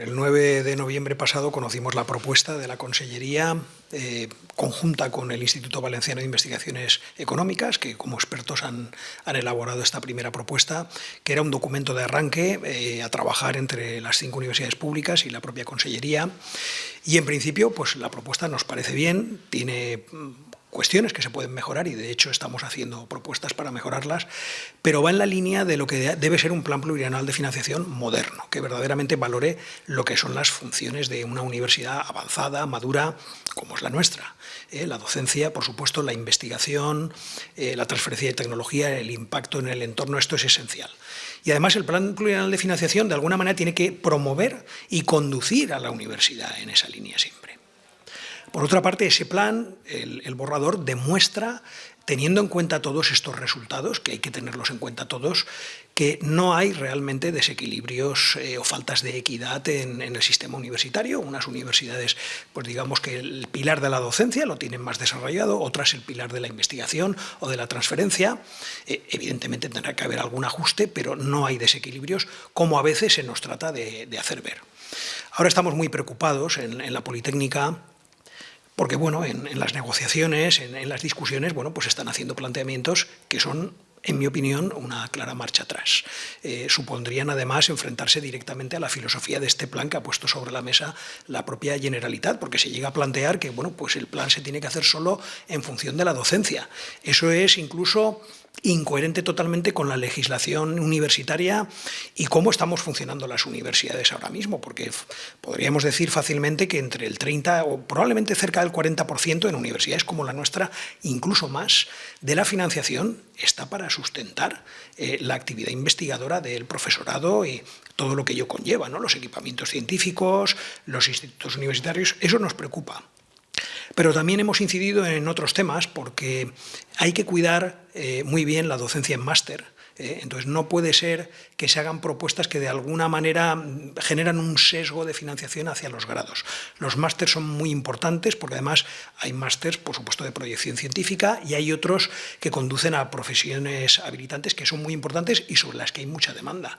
El 9 de noviembre pasado conocimos la propuesta de la Consellería eh, conjunta con el Instituto Valenciano de Investigaciones Económicas, que como expertos han, elaborado esta primera propuesta, que era un documento de arranque eh, a trabajar entre las cinco universidades públicas y la propia Consellería. Y en principio, pues la propuesta nos parece bien, tiene cuestiones que se pueden mejorar y de hecho estamos haciendo propuestas para mejorarlas, pero va en la línea de lo que debe ser un plan plurianual de financiación moderno, que verdaderamente valore lo que son las funciones de una universidad avanzada, madura, como es la nuestra. ¿eh? la docencia, por supuesto, la investigación, eh, la transferencia de tecnología, el impacto en el entorno, esto es esencial. Y además el plan plurianual de financiación de alguna manera tiene que promover y conducir a la universidad en esa línea siempre. Por otra parte, ese plan, el, borrador, demuestra teniendo en cuenta todos estos resultados, que hay que tenerlos en cuenta todos, que no hay realmente desequilibrios eh, o faltas de equidad en, el sistema universitario. Unas universidades, pues digamos que el pilar de la docencia lo tienen más desarrollado, otras el pilar de la investigación o de la transferencia. Eh, evidentemente tendrá que haber algún ajuste, pero no hay desequilibrios, como a veces se nos trata de, hacer ver. Ahora estamos muy preocupados en, en la Politécnica porque bueno, en, las negociaciones, en, las discusiones, bueno, pues están haciendo planteamientos que son en mi opinión, una clara marcha atrás. Eh, supondrían además enfrentarse directamente a la filosofía de este plan que ha puesto sobre la mesa la propia Generalitat, porque se llega a plantear que bueno, pues el plan se tiene que hacer solo en función de la docencia. Eso es incluso incoherente totalmente con la legislación universitaria y cómo estamos funcionando las universidades ahora mismo, porque podríamos decir fácilmente que entre el 30 o probablemente cerca del 40% en universidades como la nuestra, incluso más, de la financiación está para sustentar eh, la actividad investigadora del profesorado y todo lo que ello conlleva, ¿no? los equipamientos científicos, los institutos universitarios, eso nos preocupa. Pero también hemos incidido en otros temas porque hay que cuidar eh, muy bien la docencia en máster. Entonces no puede ser que se hagan propuestas que de alguna manera mm, generan un sesgo de financiación hacia los grados. Los másters son muy importantes porque además hay másters, por supuesto, de proyección científica y hay otros que conducen a profesiones habilitantes que son muy importantes y sobre las que hay mucha demanda.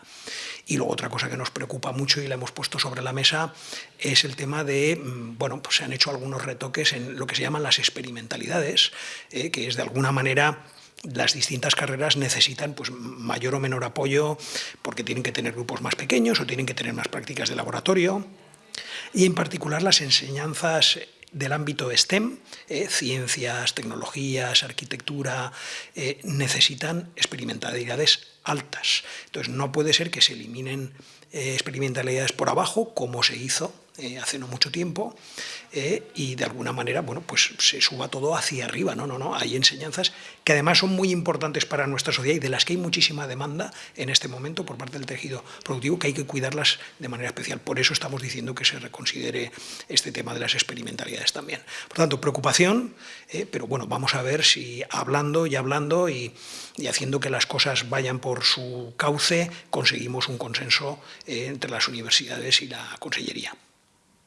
Y luego otra cosa que nos preocupa mucho y la hemos puesto sobre la mesa es el tema de, mm, bueno, pues se han hecho algunos retoques en lo que se llaman las experimentalidades, ¿eh? que es de alguna manera las distintas carreras necesitan pues, mayor o menor apoyo porque tienen que tener grupos más pequeños o tienen que tener más prácticas de laboratorio y en particular las enseñanzas del ámbito STEM, eh, ciencias, tecnologías, arquitectura, eh, necesitan experimentalidades altas. Entonces no puede ser que se eliminen eh, experimentalidades por abajo, como se hizo eh, hace no mucho tiempo, eh, y de alguna manera, bueno, pues se suba todo hacia arriba, no, no, no, hay enseñanzas que además son muy importantes para nuestra sociedad y de las que hay muchísima demanda en este momento por parte del tejido productivo, que hay que cuidarlas de manera especial. Por eso estamos diciendo que se reconsidere este tema de las experimentalidades también. Por tanto, preocupación, eh, pero bueno, vamos a ver si hablando y hablando y, y, haciendo que las cosas vayan por su cauce, conseguimos un consenso entre las universidades y la Consellería.